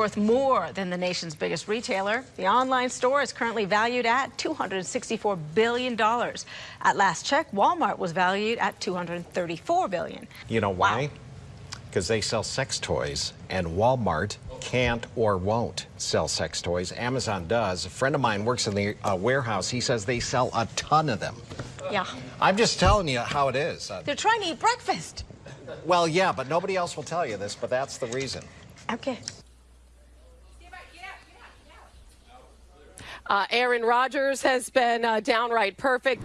worth more than the nation's biggest retailer. The online store is currently valued at $264 billion. At last check, Walmart was valued at 234 billion. You know why? Because they sell sex toys, and Walmart can't or won't sell sex toys. Amazon does. A friend of mine works in the uh, warehouse. He says they sell a ton of them. Yeah. I'm just telling you how it is. Uh, They're trying to eat breakfast. well, yeah, but nobody else will tell you this, but that's the reason. Okay. Uh, Aaron Rodgers has been uh, downright perfect.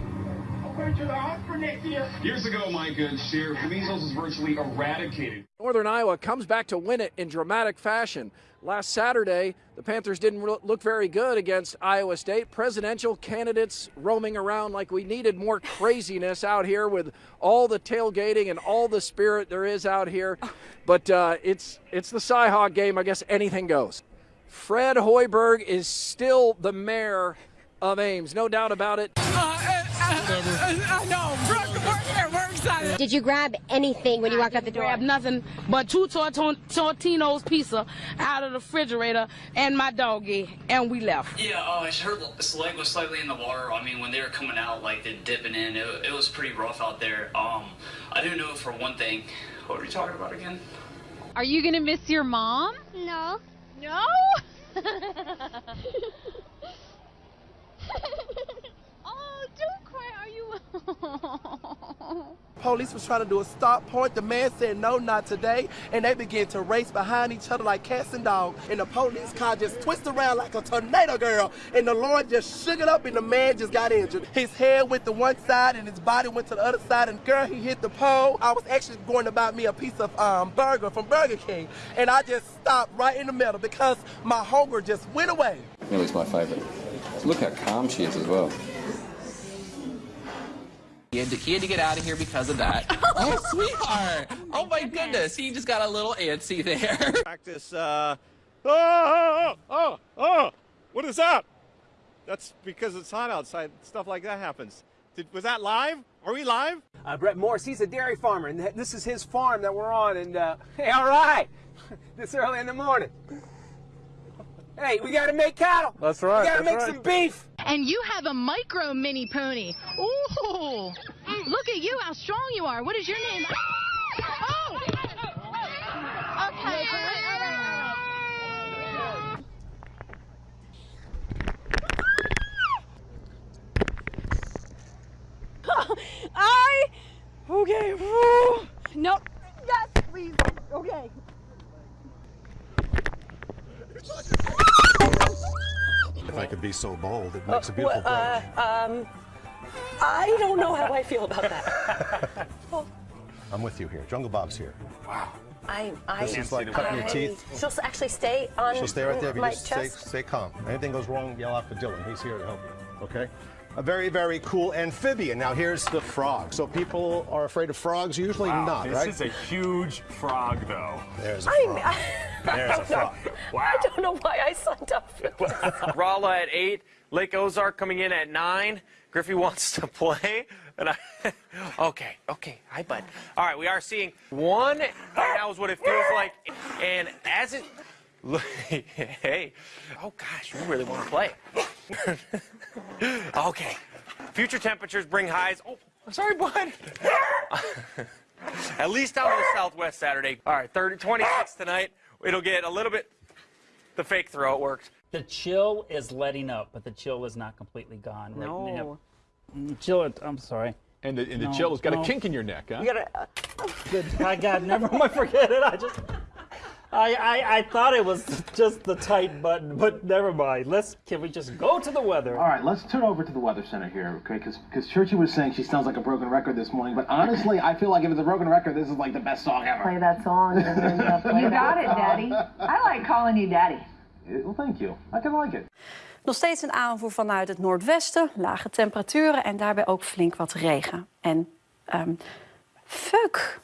Years ago, my good share, measles was virtually eradicated. Northern Iowa comes back to win it in dramatic fashion. Last Saturday, the Panthers didn't look very good against Iowa State. Presidential candidates roaming around like we needed more craziness out here with all the tailgating and all the spirit there is out here. But uh, it's it's the Cyhawk game. I guess anything goes. Fred Hoiberg is still the mayor of Ames, no doubt about it. I know. We're excited. Did you grab anything when you walked out the door? Grab nothing but two Totino's pizza out of the refrigerator and my doggy, and we left. Yeah, uh, her leg was slightly in the water. I mean, when they were coming out, like they're dipping in, it, it was pretty rough out there. Um, I do know for one thing. What are you talking about again? Are you gonna miss your mom? No. No. oh, don't. Are you? Police was trying to do a stop point. The man said, no, not today. And they began to race behind each other like cats and dogs. And the police car just twisted around like a tornado girl. And the Lord just shook it up and the man just got injured. His head went to one side and his body went to the other side. And girl, he hit the pole. I was actually going to buy me a piece of um, burger from Burger King. And I just stopped right in the middle because my hunger just went away. Millie's my favorite. Look how calm she is as well. He had, to, he had to get out of here because of that. oh, sweetheart. Oh, my goodness. He just got a little antsy there. Practice, uh, oh, oh, oh, oh, what is that? That's because it's hot outside. Stuff like that happens. Did, was that live? Are we live? Uh, Brett Morse, he's a dairy farmer, and this is his farm that we're on. And, uh, hey, all right, this early in the morning. Hey, we gotta make cattle. That's right. We gotta make right. some beef. And you have a micro mini pony. Ooh. Look at you, how strong you are. What is your name? Oh. Okay. I. Okay. Nope. Yes, please. Okay. If I could be so bold, it makes a beautiful uh, um, I don't know how I feel about that. I'm with you here. Jungle Bob's here. Wow. I, I, This is like cutting your teeth. She'll actually stay on She'll stay right there if you just stay, stay calm. Anything goes wrong, yell out for Dylan. He's here to help you. Okay? A very, very cool amphibian. Now here's the frog. So people are afraid of frogs, usually Wow, not, this right? This is a huge frog, though. There's a I'm- frog. I There's a don't know. frog. I don't know why I signed up for this. Rolla at eight, Lake Ozark coming in at nine. Griffey wants to play, and I. okay, okay, hi bud. All right, we are seeing one right now is what it feels like, and as it. hey, oh gosh, you really want to play? okay, future temperatures bring highs. Oh, I'm sorry, bud. At least out in the southwest Saturday. All right, 30, 26 tonight. It'll get a little bit. The fake throw it worked. The chill is letting up, but the chill is not completely gone. right No. now. Mm, Chill it. I'm sorry. And the, and the No, chill has got no. a kink in your neck, huh? You gotta. Uh, Good. I got never mind. Forget it. I just. I, I, I thought it was just the tight button, but never mind. Let's can we just go to the weather? All right, let's turn over to the Weather Center here, okay? Because because Churchy was saying she sounds like a broken record this morning, but honestly, I feel like if it's a broken record, this is like the best song ever. Play that song. You got it, Daddy. I like calling you Daddy. Well, thank you. I can like it. Nog steeds een aanvoer vanuit het noordwesten, lage temperaturen en daarbij ook flink wat regen. En ehm fuck,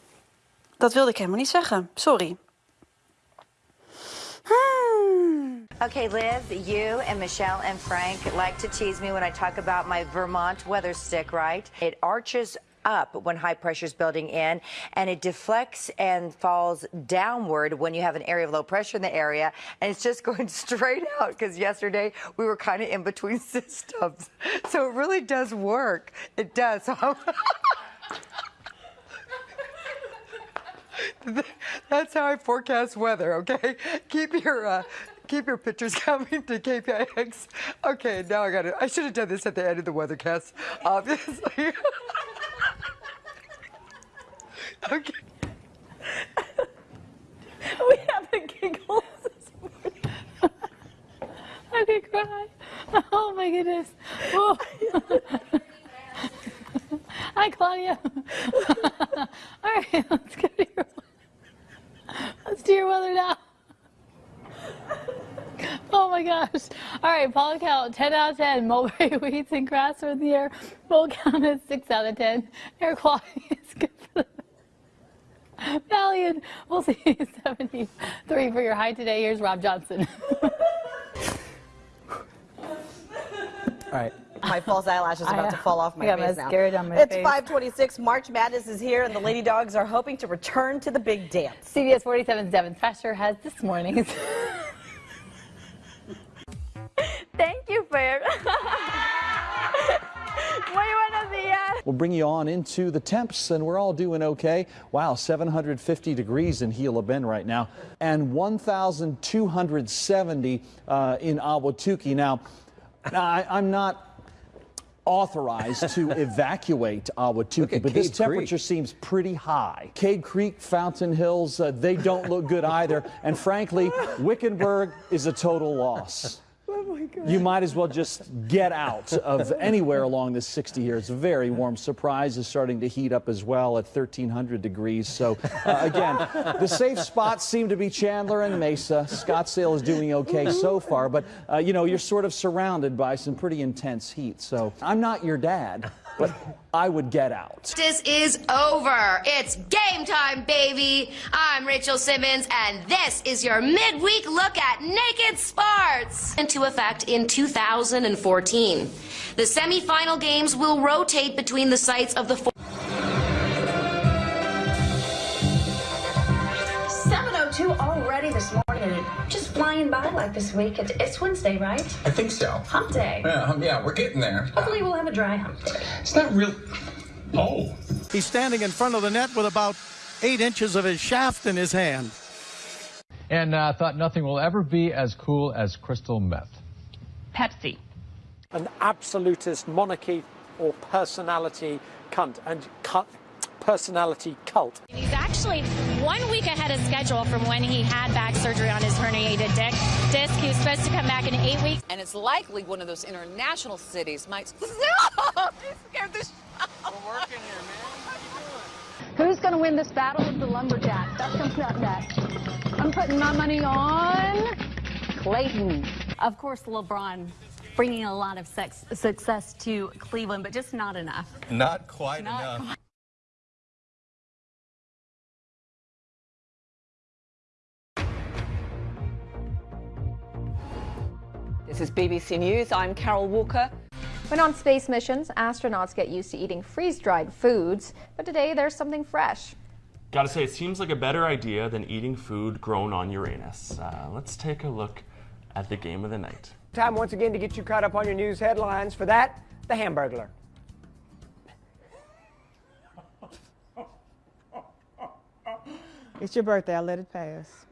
dat wilde ik helemaal niet zeggen. Sorry. Okay, Liv, you and Michelle and Frank like to tease me when I talk about my Vermont weather stick, right? It arches up when high pressure is building in, and it deflects and falls downward when you have an area of low pressure in the area, and it's just going straight out because yesterday we were kind of in between systems. So it really does work. It does. So That's how I forecast weather, okay? Keep your uh, keep your pictures coming to KPIX. Okay, now I got it. I should have done this at the end of the weathercast, obviously. okay. we have the giggles this morning. I could cry. Oh my goodness. Whoa. Hi, Claudia. All right, let's to your Your weather now. Oh my gosh. All right, Paul count 10 out of 10. Mulberry weeds and grass are in the air. Full count is 6 out of 10. Air quality is good for the Valiant. We'll see you 73 for your high today. Here's Rob Johnson. All right. My false eyelash is about know. to fall off my I face mascara now. down my it's face. 526. March Madness is here, and the Lady Dogs are hoping to return to the big dance. CBS 47's Devin Thrasher has this morning's. Thank you, Fair. Muy buenos días. We'll bring you on into the temps, and we're all doing okay. Wow, 750 degrees in Gila Bend right now, and 1,270 uh, in Ahwatukee. Now, now I, I'm not authorized to evacuate Ahwatukee, but this Cade temperature seems pretty high. Cave Creek, Fountain Hills, uh, they don't look good either. And frankly, Wickenburg is a total loss. You might as well just get out of anywhere along this 60 here. It's very warm. Surprise is starting to heat up as well at 1300 degrees. So uh, again, the safe spots seem to be Chandler and Mesa. Scottsdale is doing okay so far, but uh, you know, you're sort of surrounded by some pretty intense heat. So I'm not your dad, but I would get out. This is over. It's game time, baby. I'm Rachel Simmons, and this is your midweek look at naked sports. Into effect in 2014. The semifinal games will rotate between the sites of the this morning, just flying by like this week. It's, it's Wednesday, right? I think so. Hump day. Yeah, hum- yeah, we're getting there. Hopefully, we'll have a dry hump day. It's not real. Oh. He's standing in front of the net with about eight inches of his shaft in his hand. And uh, thought nothing will ever be as cool as crystal meth. Pepsi. An absolutist monarchy or personality cunt and cut personality cult. He's actually one week ahead of schedule from when he had back surgery on his herniated disc. Disc. He was supposed to come back in eight weeks. And it's likely one of those international cities might. Stop! You scared the shit out of me. Who's going to win this battle of the lumberjacks? That's coming up next. I'm putting my money on Clayton. Of course, LeBron bringing a lot of sex, success to Cleveland, but just not enough. Not quite enough. This is BBC News. I'm Carol Walker. When on space missions, astronauts get used to eating freeze-dried foods, but today there's something fresh. Gotta say, it seems like a better idea than eating food grown on Uranus. Uh, let's take a look at the game of the night. Time once again to get you caught up on your news headlines. For that, the Hamburglar. It's your birthday. I'll let it pass.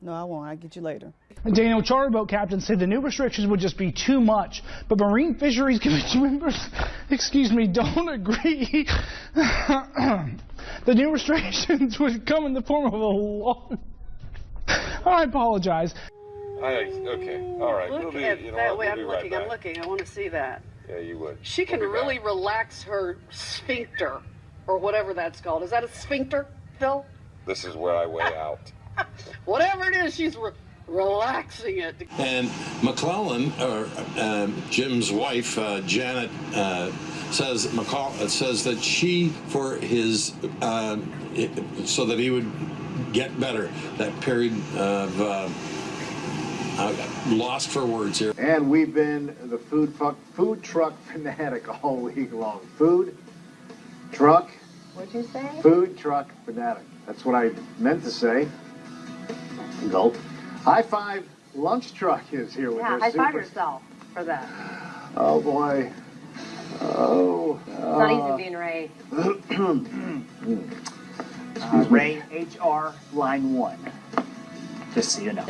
Thank you. No, I won't. I'll get you later. Daniel charter boat captain said the new restrictions would just be too much, but Marine Fisheries Commission members, excuse me, don't agree. the new restrictions would come in the form of a law. I apologize. I, okay, all right. Look we'll be, at you know that what, way we'll I'm be right looking. I'm looking. I want to see that. Yeah, you would. She can We'll be really back. relax her sphincter, or whatever that's called. Is that a sphincter, Phil? This is where I weigh out. Whatever it is, she's re- relaxing it. And McClellan, or um, Jim's wife, uh, Janet, uh, says McCall uh, says that she, for his, uh, it, so that he would get better, that period of uh, uh, lost for words here. And we've been the food truck, food truck fanatic all week long. Food, Truck, What'd you say? food truck fanatic. That's what I meant to say. Gulp. High five lunch truck is here with Yeah, her high five super- yourself for that. Oh boy. Oh. It's not easy being Ray. uh, Ray HR line one. Just so you know.